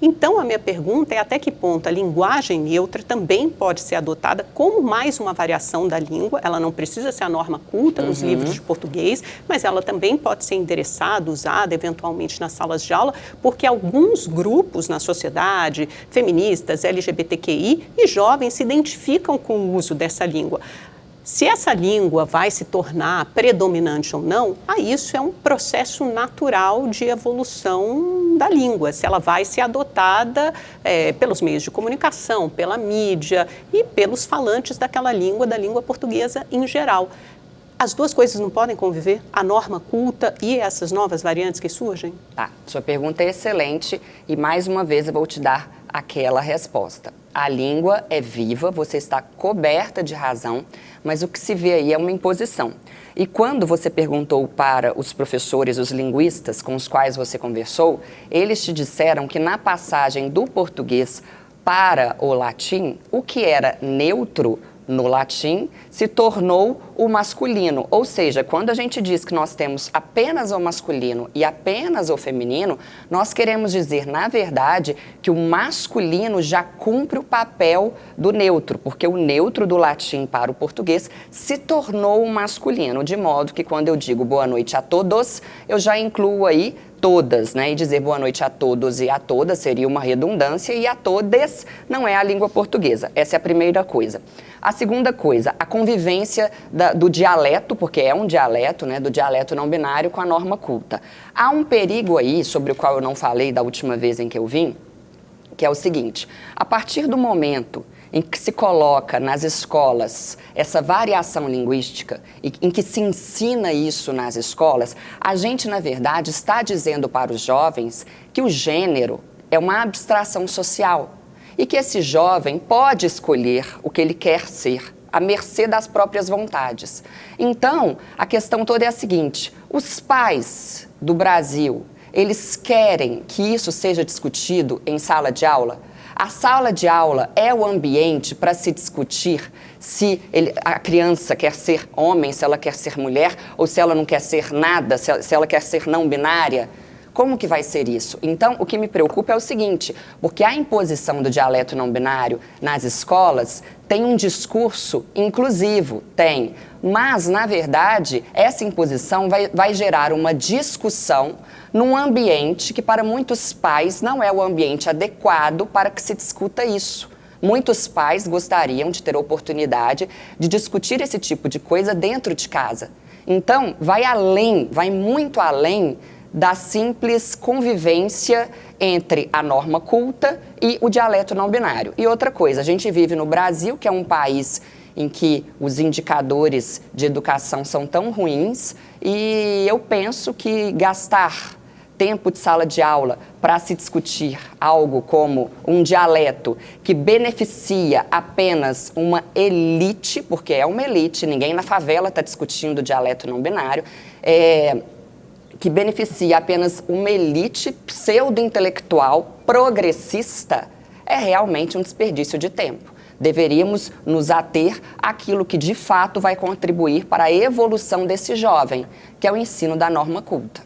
Então, a minha pergunta é até que ponto a linguagem neutra também pode ser adotada como mais uma variação da língua, ela não precisa ser a norma culta nos uhum. livros de português, mas ela também pode ser endereçada, usada eventualmente nas salas de aula, porque alguns grupos na sociedade, feministas, LGBTQI e jovens se identificam com o uso dessa língua. Se essa língua vai se tornar predominante ou não, aí isso é um processo natural de evolução da língua, se ela vai ser adotada é, pelos meios de comunicação, pela mídia e pelos falantes daquela língua, da língua portuguesa em geral. As duas coisas não podem conviver? A norma culta e essas novas variantes que surgem? Tá, sua pergunta é excelente e mais uma vez eu vou te dar aquela resposta. A língua é viva, você está coberta de razão, mas o que se vê aí é uma imposição. E quando você perguntou para os professores, os linguistas com os quais você conversou, eles te disseram que na passagem do português para o latim, o que era neutro no latim, se tornou o masculino. Ou seja, quando a gente diz que nós temos apenas o masculino e apenas o feminino, nós queremos dizer, na verdade, que o masculino já cumpre o papel do neutro, porque o neutro do latim para o português se tornou o masculino, de modo que quando eu digo boa noite a todos, eu já incluo aí todas, né? E dizer boa noite a todos e a todas seria uma redundância e a todes não é a língua portuguesa. Essa é a primeira coisa. A segunda coisa, a convivência da, do dialeto, porque é um dialeto, né, do dialeto não binário com a norma culta. Há um perigo aí, sobre o qual eu não falei da última vez em que eu vim, que é o seguinte, a partir do momento em que se coloca nas escolas essa variação linguística e em que se ensina isso nas escolas, a gente, na verdade, está dizendo para os jovens que o gênero é uma abstração social e que esse jovem pode escolher o que ele quer ser, à mercê das próprias vontades. Então, a questão toda é a seguinte, os pais do Brasil, eles querem que isso seja discutido em sala de aula? A sala de aula é o ambiente para se discutir se ele, a criança quer ser homem, se ela quer ser mulher, ou se ela não quer ser nada, se ela, se ela quer ser não binária. Como que vai ser isso? Então, o que me preocupa é o seguinte, porque a imposição do dialeto não binário nas escolas tem um discurso inclusivo, tem, mas, na verdade, essa imposição vai, vai gerar uma discussão num ambiente que para muitos pais não é o ambiente adequado para que se discuta isso. Muitos pais gostariam de ter a oportunidade de discutir esse tipo de coisa dentro de casa. Então, vai além, vai muito além da simples convivência entre a norma culta e o dialeto não binário. E outra coisa, a gente vive no Brasil, que é um país em que os indicadores de educação são tão ruins, e eu penso que gastar tempo de sala de aula para se discutir algo como um dialeto que beneficia apenas uma elite, porque é uma elite, ninguém na favela está discutindo dialeto não binário, é, que beneficia apenas uma elite pseudo-intelectual progressista, é realmente um desperdício de tempo. Deveríamos nos ater àquilo que de fato vai contribuir para a evolução desse jovem, que é o ensino da norma culta.